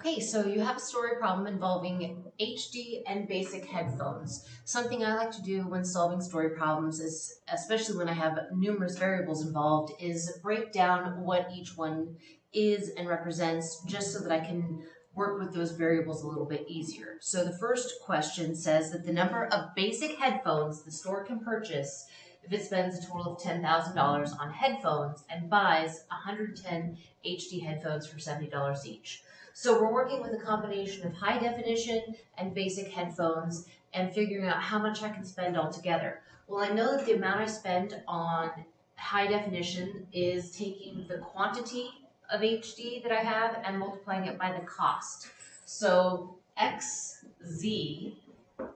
Okay, so you have a story problem involving HD and basic headphones. Something I like to do when solving story problems is, especially when I have numerous variables involved, is break down what each one is and represents just so that I can work with those variables a little bit easier. So the first question says that the number of basic headphones the store can purchase if it spends a total of $10,000 on headphones and buys 110 HD headphones for $70 each. So we're working with a combination of high definition and basic headphones and figuring out how much I can spend altogether. Well, I know that the amount I spend on high definition is taking the quantity of HD that I have and multiplying it by the cost. So XZ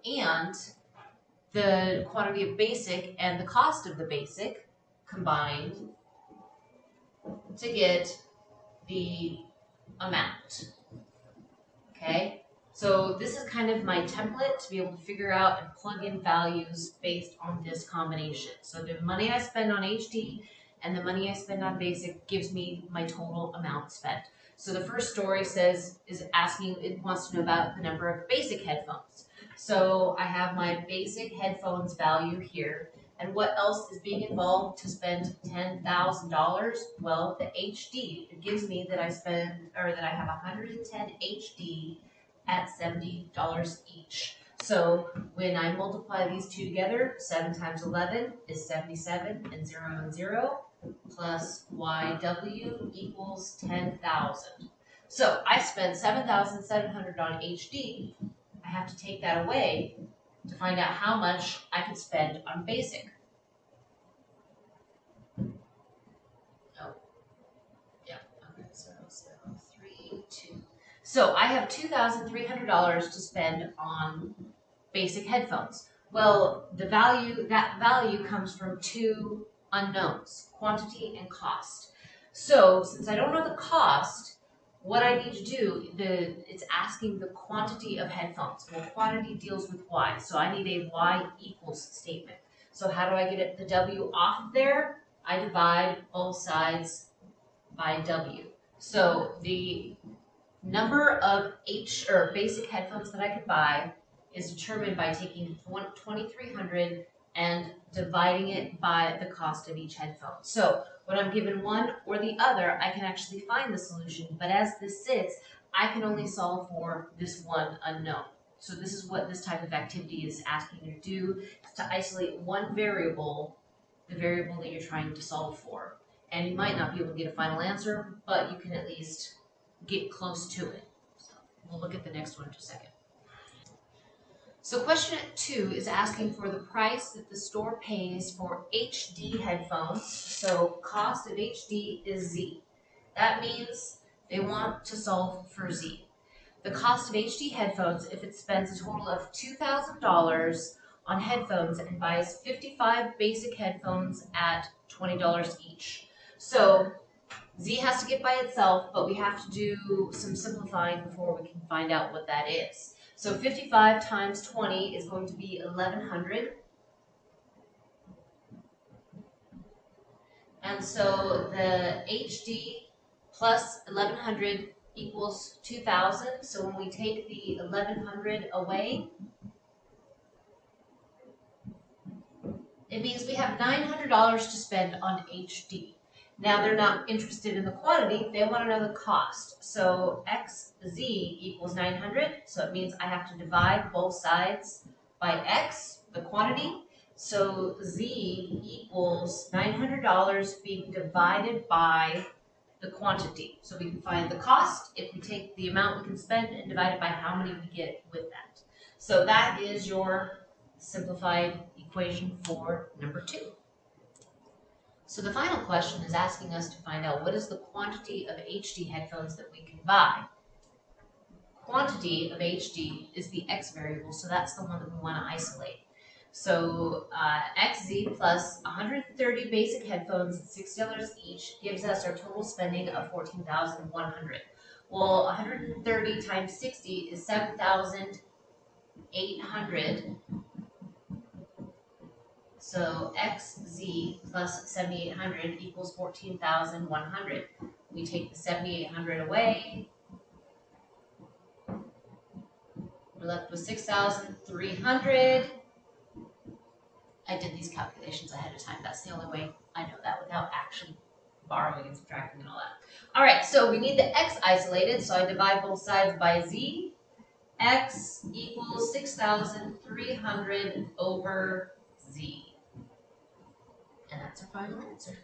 and the quantity of basic and the cost of the basic combined to get the amount. Okay, so this is kind of my template to be able to figure out and plug in values based on this combination. So the money I spend on HD and the money I spend on basic gives me my total amount spent. So the first story says, is asking, it wants to know about the number of basic headphones. So I have my basic headphones value here. And what else is being involved to spend $10,000? Well, the HD. It gives me that I spend, or that I have 110 HD at $70 each. So when I multiply these two together, 7 times 11 is 77, and 0 and 0, plus YW equals 10,000. So I spent 7,700 on HD. I have to take that away to find out how much I could spend on basic. Oh, yeah, okay, so, three, two. So I have $2,300 to spend on basic headphones. Well, the value, that value comes from two unknowns, quantity and cost. So since I don't know the cost, what I need to do, the it's asking the quantity of headphones. Well, quantity deals with y, so I need a y equals statement. So how do I get the w off of there? I divide both sides by w. So the number of H or basic headphones that I could buy is determined by taking 2300 and dividing it by the cost of each headphone. So when I'm given one or the other, I can actually find the solution. But as this sits, I can only solve for this one unknown. So this is what this type of activity is asking you to do, is to isolate one variable, the variable that you're trying to solve for. And you might not be able to get a final answer, but you can at least get close to it. So we'll look at the next one in a second. So question two is asking for the price that the store pays for HD headphones. So cost of HD is Z. That means they want to solve for Z. The cost of HD headphones, if it spends a total of $2,000 on headphones and buys 55 basic headphones at $20 each. So Z has to get by itself, but we have to do some simplifying before we can find out what that is. So 55 times 20 is going to be 1100. And so the HD plus 1100 equals 2000. So when we take the 1100 away, it means we have $900 to spend on HD. Now they're not interested in the quantity, they want to know the cost. So xz equals 900, so it means I have to divide both sides by x, the quantity. So z equals $900 being divided by the quantity. So we can find the cost if we take the amount we can spend and divide it by how many we get with that. So that is your simplified equation for number two. So the final question is asking us to find out what is the quantity of HD headphones that we can buy. Quantity of HD is the X variable, so that's the one that we want to isolate. So uh, XZ plus 130 basic headphones at $6 each gives us our total spending of 14100 Well, 130 times 60 is 7,800 so xz plus 7,800 equals 14,100. We take the 7,800 away, We're left with six thousand three hundred. I did these calculations ahead of time. That's the only way I know that without actually borrowing and subtracting and all that. All right, so we need the x isolated, so I divide both sides by z. x equals 6,300 over z. And that's our final answer.